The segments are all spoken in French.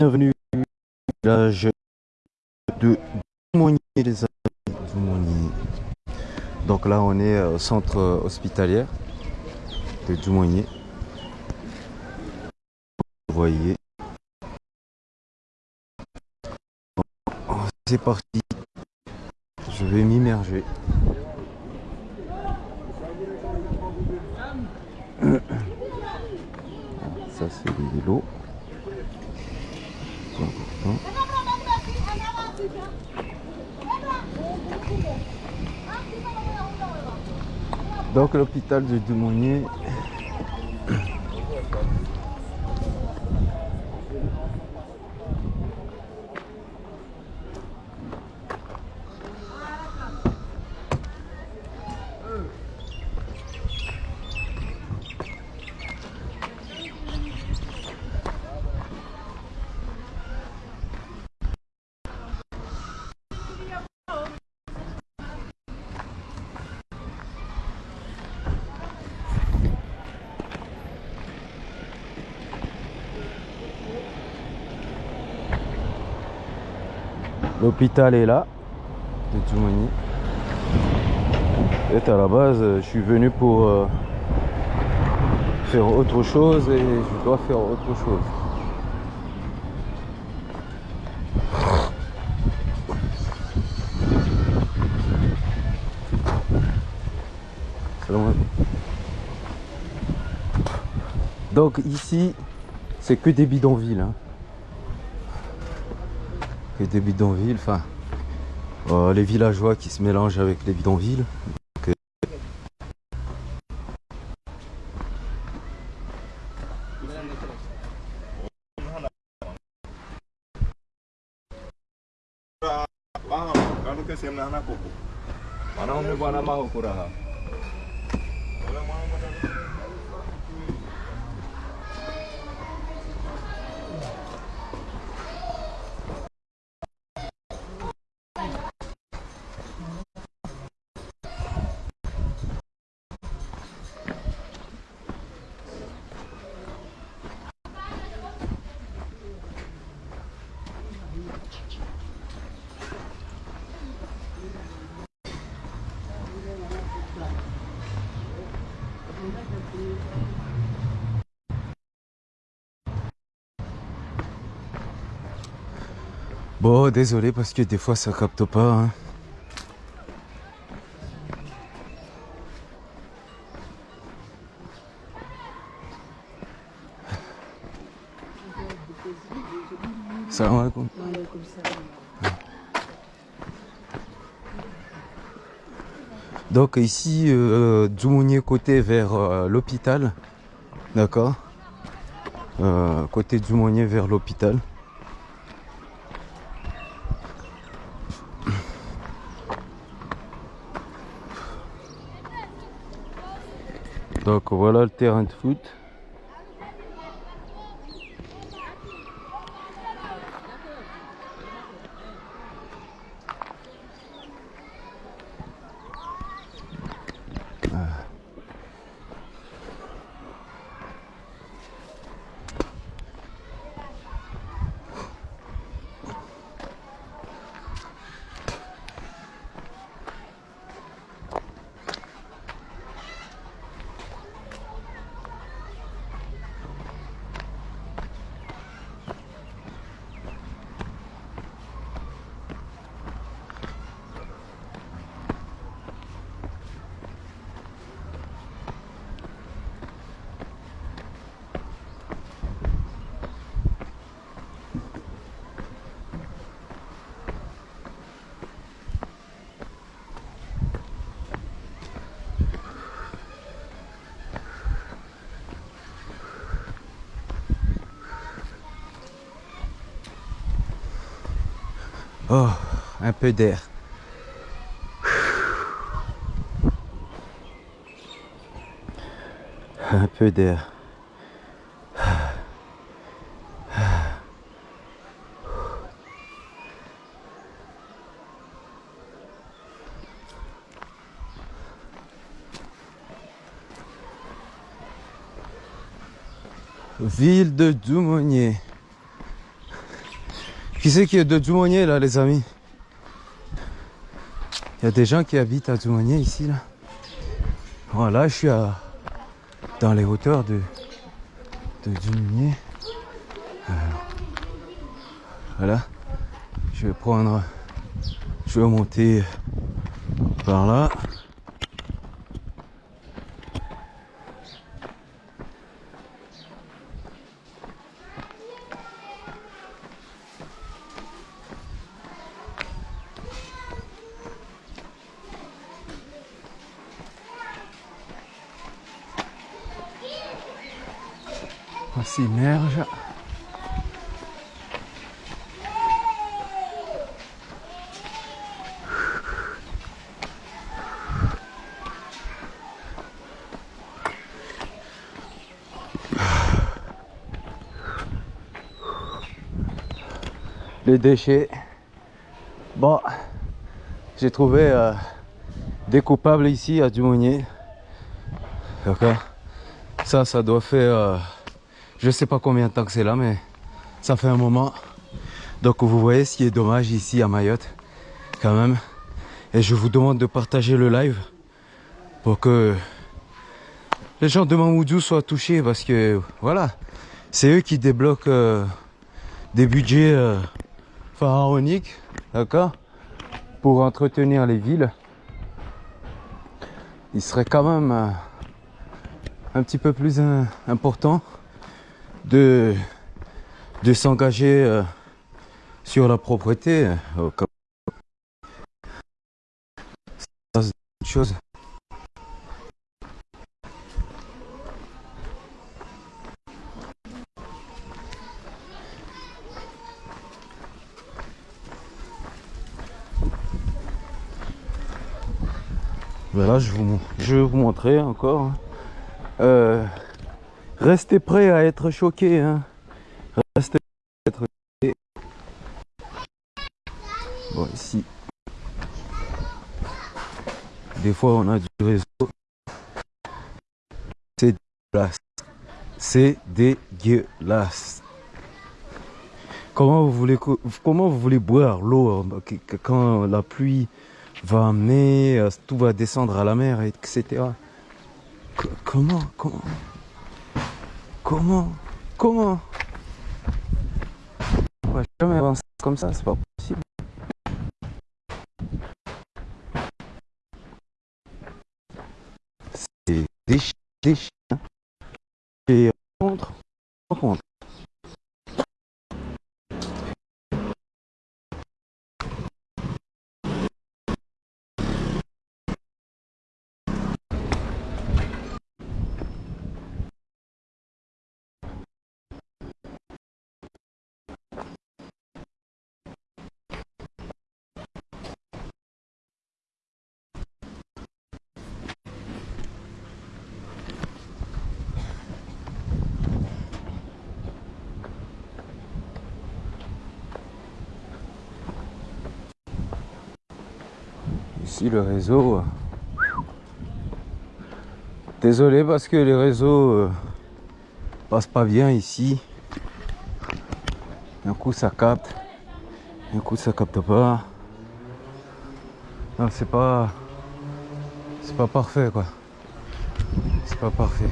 bienvenue au village de Dumonier, les amis. Donc là, on est au centre hospitalier de Dumonier. Vous voyez. C'est parti. Je vais m'immerger. Ça, c'est important. Donc l'hôpital de Dumonier. L'hôpital est là, de Toumani. Et à la base, je suis venu pour euh, faire autre chose et je dois faire autre chose. Donc ici, c'est que des bidonvilles. Hein que des bidonvilles, enfin euh, les villageois qui se mélangent avec les bidonvilles. Donc, euh, Bon, désolé parce que des fois ça capte pas. hein. Donc ici, euh, Djoumounier côté vers euh, l'hôpital. D'accord Euh, Côté Djoumounier vers l'hôpital. Donc voilà le terrain de foot. Ah. Oh, un peu d'air. Un peu d'air. Ville de Doumonier. Qui c'est qui est de Dumonier là les amis? Il y a des gens qui habitent à Dumonier ici là. Voilà, je suis à, dans les hauteurs de, de. Voilà. Je vais prendre. Je vais monter par là. On s'immerge. Les déchets. Bon, j'ai trouvé euh, des coupables ici à Dumonier. D'accord Ça, ça doit faire... Euh, je sais pas combien de temps que c'est là, mais ça fait un moment. Donc vous voyez ce qui est dommage ici à Mayotte, quand même. Et je vous demande de partager le live pour que les gens de Mamoudou soient touchés parce que voilà, c'est eux qui débloquent euh, des budgets pharaonique, d'accord Pour entretenir les villes. Il serait quand même euh, un petit peu plus euh, important de, de s'engager euh, sur la propreté. chose. Voilà, je, vous, je vais vous montrer encore. Hein. Euh, restez prêts à être choqués. Hein. Restez prêts à être. Bon, ici. Des fois, on a du réseau. C'est dégueulasse. C'est dégueulasse. Comment vous voulez, comment vous voulez boire l'eau hein, quand la pluie va amener, euh, tout va descendre à la mer, etc. comment, comment, comment, comment? On va jamais avancer comme ça, c'est pas possible. C'est des chiens. Et contre, contre. Le réseau. Désolé parce que les réseaux euh, passent pas bien ici. Un coup ça capte, un coup ça capte pas. Non c'est pas. C'est pas parfait quoi. C'est pas parfait.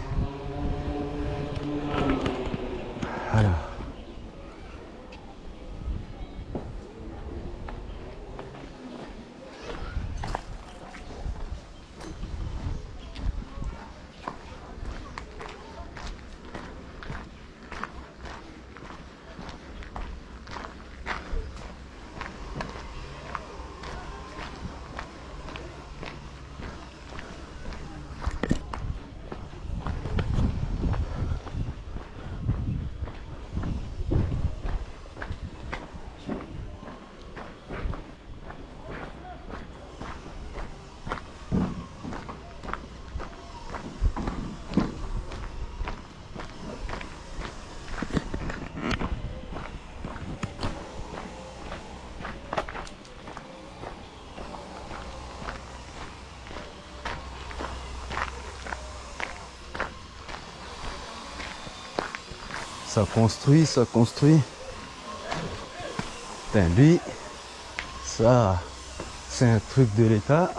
Ça construit, ça construit. Putain, lui, ça, c'est un truc de l'État.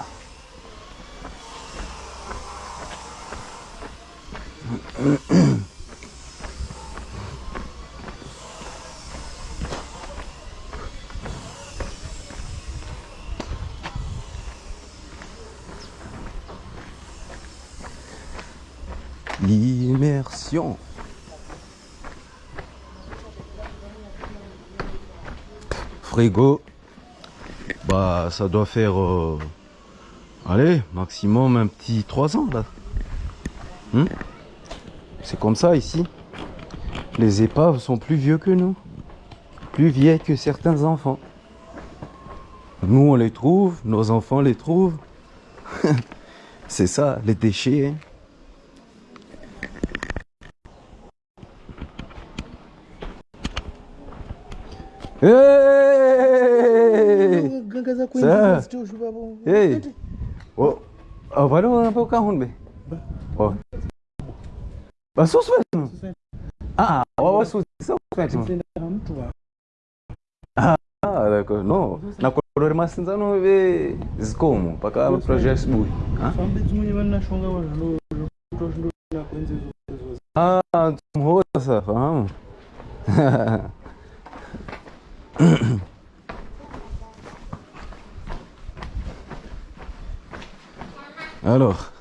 Frigo. Bah, ça doit faire. euh, allez, maximum un petit 3 ans là. Hmm? C'est comme ça ici. Les épaves sont plus vieux que nous. Plus vieilles que certains enfants. Nous, on les trouve, nos enfants les trouvent. C'est ça, les déchets. hein. त्यो सुबा ए हो भरे Não, कहाँ हुन् बे हो não. Não, में आ वो सुस में ah não. na não, não, não, não, não, projeto não, ah não, não, Alors.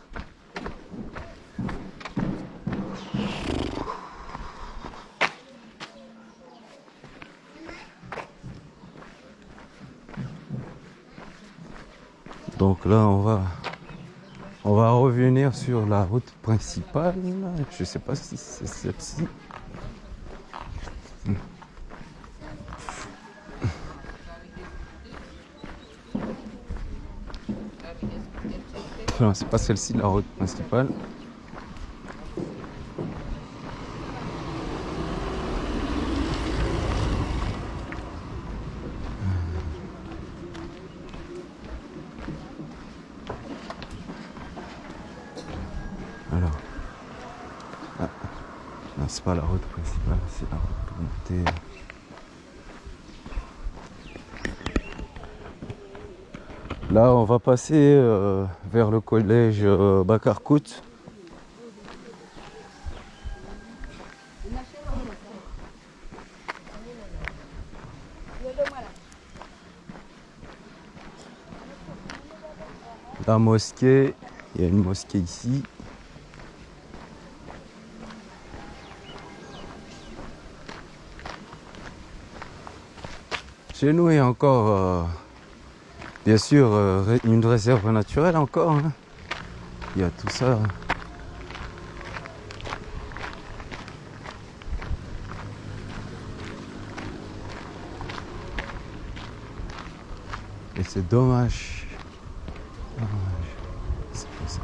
Donc là, on va on va revenir sur la route principale. Je sais pas si c'est celle-ci. Non, c'est pas celle-ci la route principale. Alors. Ah. Non, c'est pas la route principale, c'est la route pour monter. Là, on va passer euh, vers le collège euh. La mosquée, il y a une mosquée ici. Chez nous, il y a encore, euh, bien sûr, euh, une réserve naturelle encore. hein. Il y a tout ça. Et c'est dommage. Dommage. C'est ça.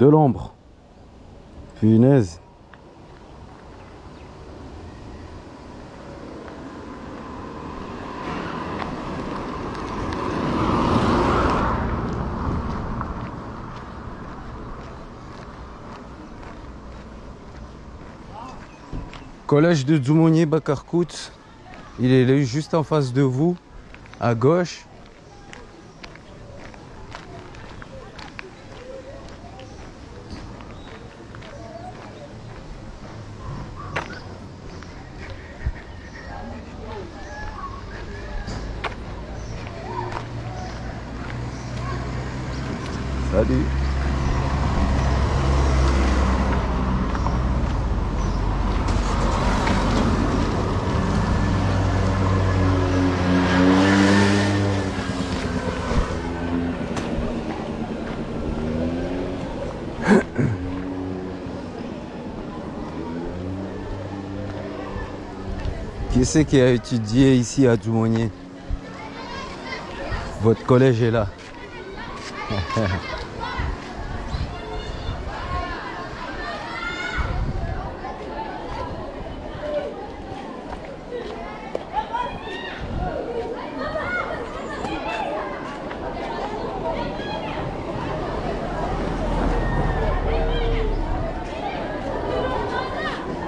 De l'ombre. Punaise. Collège de Dzoumonier Bakarkout. Il est juste en face de vous, à gauche. Qui c'est qui a étudié ici à Djoumonier Votre collège est là.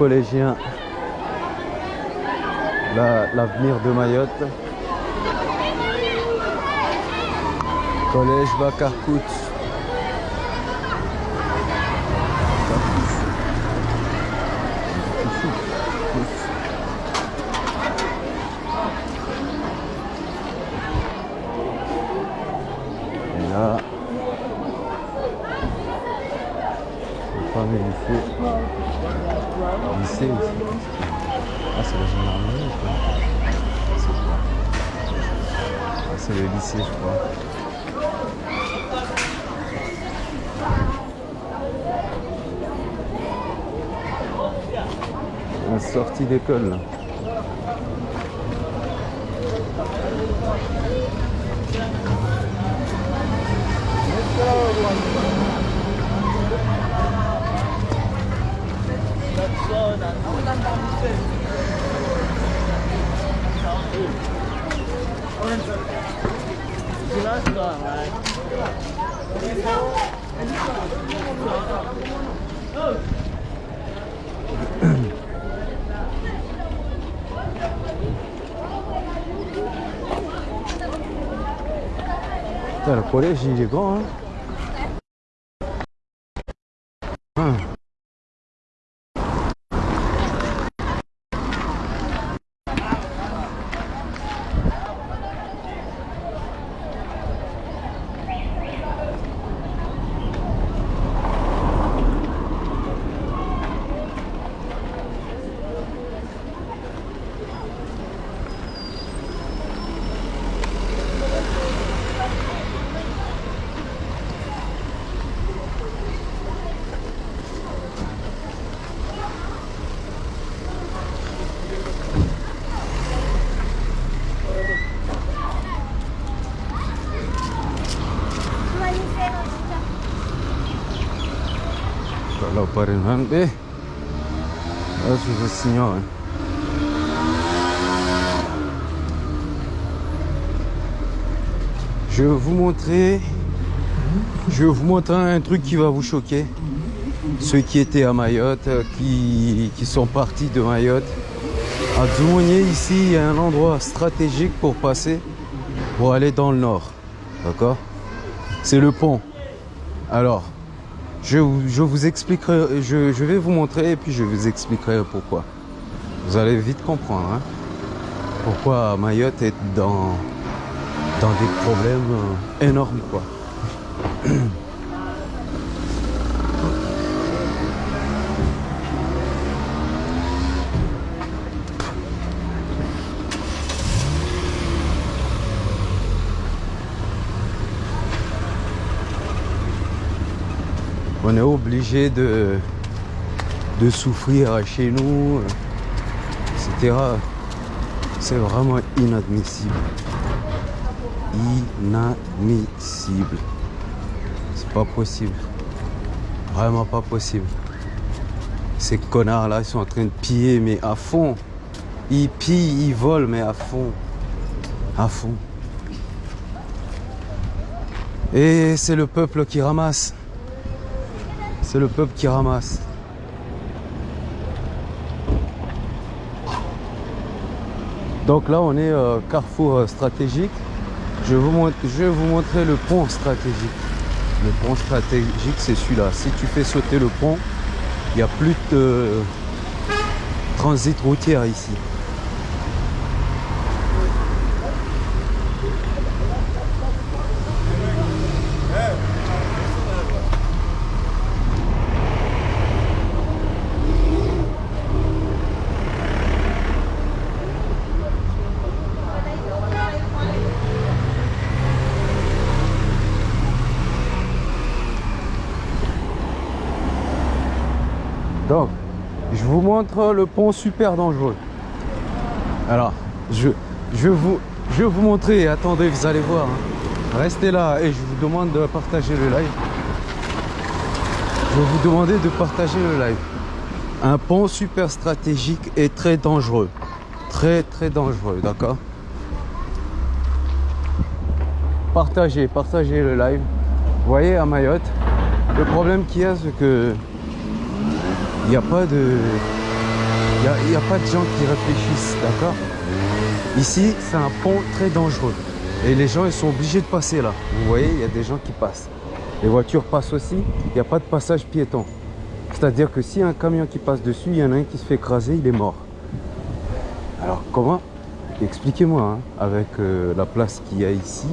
collégiens. La- L'avenir de Mayotte. Collège Bakarkout. Et là, le fameux lycée. Lycée aussi. Ah, c'est la gendarmerie, je crois. C'est quoi Ah, c'est le lycée, je crois. La sortie d'école, là. Putain, le collège, eh? Eh. Je vais vous montrer un truc qui va vous choquer. Ceux qui étaient à Mayotte euh, qui, sont partis de Mayotte. À Dzoumogné ici il y a un endroit stratégique pour passer Pour aller dans le nord. D'accord? C'est le pont. Alors je, vous- expliquerai, je, je vais vous montrer et puis je vous expliquerai pourquoi. Vous allez vite comprendre hein, pourquoi Mayotte est dans, dans des problèmes euh, énormes quoi. On est obligé de, de souffrir chez nous, etc. C'est vraiment inadmissible. Inadmissible. C'est pas possible. Vraiment pas possible. Ces connards là, ils sont en train de piller, mais à fond. Ils pillent, ils volent, mais à fond. À fond. Et c'est le peuple qui ramasse. C'est le peuple qui ramasse. Donc là, on est euh, carrefour euh, stratégique. Je vous mon- je vais vous montrer le pont stratégique. Le pont stratégique, c'est celui-là. Si tu fais sauter le pont, il n'y a plus de transit routière ici. Donc, je vous montre le pont super dangereux. Alors, je, je, vous, je vais vous montrer. Attendez, vous allez voir. hein. Restez là et je vous demande de partager le live. Je vais vous demander de partager le live. Un pont super stratégique et très dangereux. Très très dangereux, d'accord? Partagez, partagez le live. Vous voyez à Mayotte, le problème qu'il y a, c'est que il n'y a pas de Il a pas de gens qui réfléchissent, d'accord? Ici, c'est un pont très dangereux. Et les gens, ils sont obligés de passer là. Vous voyez, il y a des gens qui passent. Les voitures passent aussi. Il n'y a pas de passage piéton. C'est-à-dire que s'il y a un camion qui passe dessus, il y en a un qui se fait écraser, il est mort. Alors comment? Expliquez-moi, hein, avec euh, la place qu'il y a ici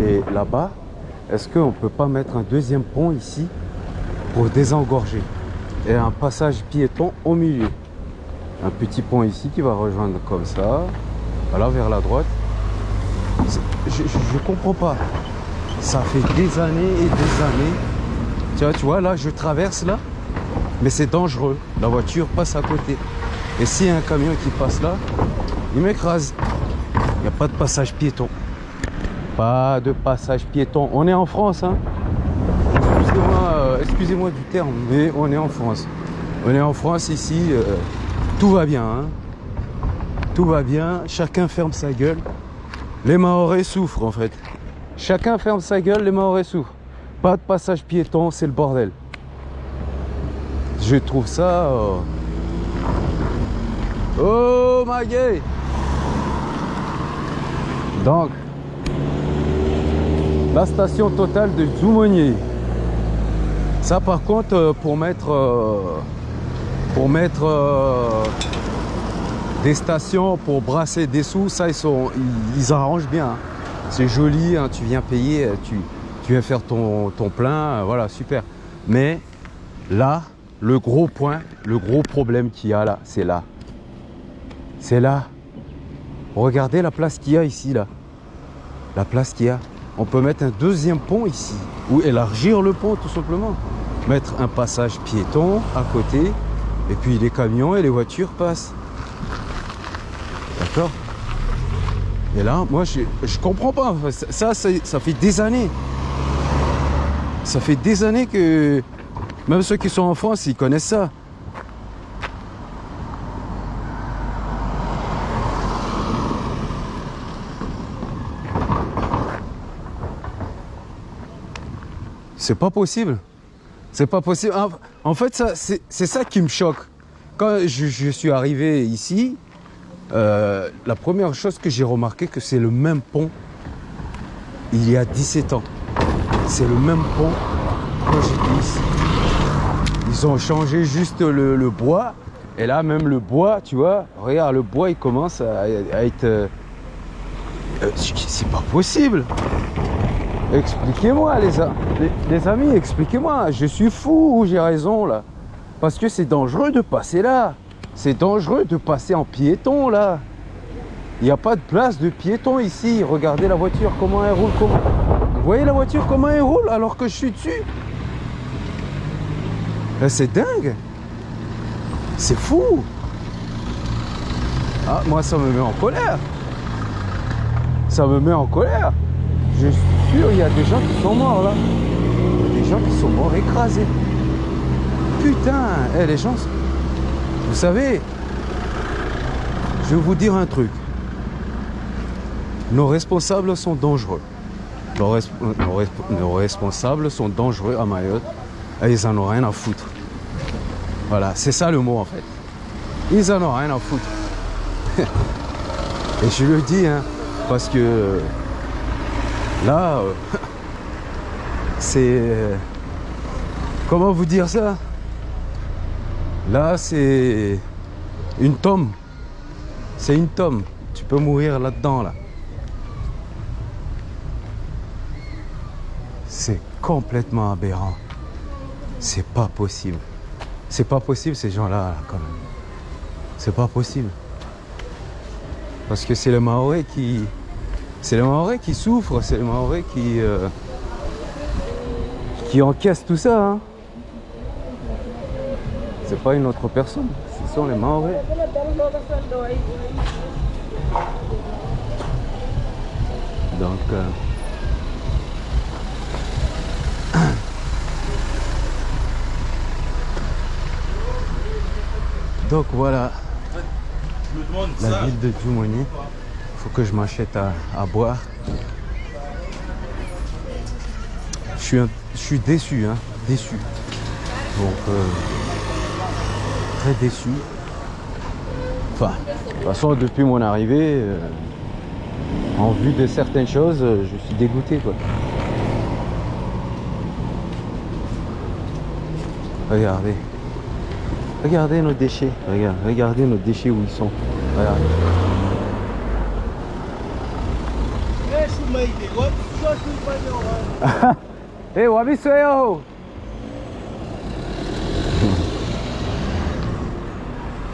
et là-bas, est-ce qu'on ne peut pas mettre un deuxième pont ici? Pour désengorger. Et un passage piéton au milieu. Un petit pont ici qui va rejoindre comme ça. Voilà vers la droite. Je, je, comprends pas. Ça fait des années et des années. Tu vois, tu vois là je traverse là. Mais c'est dangereux. La voiture passe à côté. Et s'il y a un camion qui passe là il m'écrase. Il n'y a pas de passage piéton. Pas de passage piéton. On est en France hein excusez-moi excusez du terme mais on est en France on est en France ici euh, tout va bien. Hein. Tout va bien. Chacun ferme sa gueule. Les Maoris souffrent en fait. Chacun ferme sa gueule, les Maoris souffrent. Pas de passage piéton, c'est le bordel. Je trouve ça... Oh, oh ma gueule Donc, la station totale de Zoumonier. Ça par contre, euh, pour mettre... Euh, pour mettre euh, des stations pour brasser des sous, ça ils, arrangent bien. Hein. C'est joli, hein, tu viens payer, tu, tu viens faire ton, ton plein, voilà, super. Mais là, le gros point, le gros problème qu'il y a là, c'est là. C'est là. Regardez la place qu'il y a ici, là. La place qu'il y a. On peut mettre un deuxième pont ici. Ou élargir le pont, tout simplement. Mettre un passage piéton à côté et puis les camions et les voitures passent. D'accord? Et là, moi, je, je comprends pas. Ça, ça, ça fait des années. Ça fait des années que même ceux qui sont en France, ils connaissent ça. C'est pas possible. C'est pas possible. En fait, c'est ça qui me choque. Quand je, suis arrivé ici, euh, la première chose que j'ai remarqué, que c'est le même pont il y a 17 ans. C'est le même pont quand j'étais. Ils ont changé juste le, bois. Et là, même le bois, tu vois, regarde, le bois, il commence à, être... Euh, euh, c'est pas possible Expliquez-moi, les, amis, expliquez-moi. Je suis fou ou j'ai raison, là Parce que c'est dangereux de passer là. C'est dangereux de passer en piéton, là. Il n'y a pas de place de piéton ici. Regardez la voiture, comment elle roule. Vous voyez la voiture, comment elle roule alors que je suis dessus? C'est dingue. C'est fou. Ah, moi, ça me met en colère. Ça me met en colère. Il y a des gens qui sont morts là. Des gens qui sont morts écrasés. Putain, eh, les gens... Vous savez, je vais vous dire un truc. Nos responsables sont dangereux. Nos, responsables sont dangereux à Mayotte et ils en ont rien à foutre. Voilà, c'est ça le mot en fait. Ils en ont rien à foutre. et je le dis, hein, parce que Là, euh, c'est... Comment vous dire ça? Là, c'est une tombe. C'est une tombe. Tu peux mourir là-dedans, là. C'est complètement aberrant. C'est pas possible. C'est pas possible, ces gens-là, là, quand même. C'est pas possible. Parce que c'est le Maoré qui, c'est les Maoris qui souffrent, c'est les Maoris qui, euh, qui encaissent tout ça. Hein. C'est pas une autre personne, ce sont les Maoris. Donc, euh, donc voilà la ville de Djumoni faut que je m'achète à, boire. Je suis, je suis déçu, hein, déçu. Donc, euh, très déçu. Enfin, de toute façon, depuis mon arrivée, euh, en vue de certaines choses, euh, je suis dégoûté quoi. Regardez. Regardez nos déchets. Regarde, regardez nos déchets où ils sont.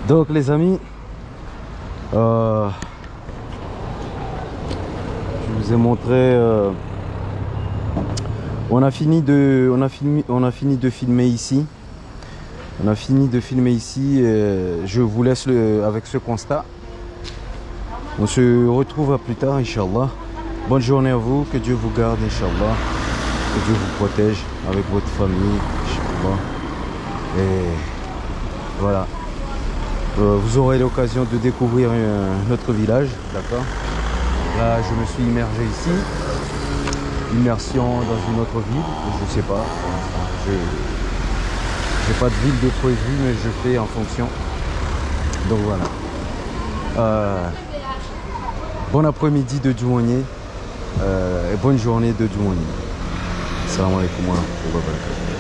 Donc les amis, euh, je vous ai montré. euh, on a fini de, on a fini, on a fini de filmer ici. On a fini de filmer ici. je vous laisse avec ce constat. On se retrouve à plus tard, Inch'Allah. Bonne journée à vous, que Dieu vous garde, Inch'Allah. Que Dieu vous protège avec votre famille, Inch'Allah. Et voilà. Euh, vous aurez l'occasion de découvrir euh, notre village, d'accord? Là, je me suis immergé ici. Immersion dans une autre ville, je sais pas. Je n'ai pas de ville de prévu, mais je fais en fonction. Donc voilà. Euh, bon après-midi de Douanier et bonne journée de Douanier. Salam alaikum wa rahmatullahi wa barakatuh.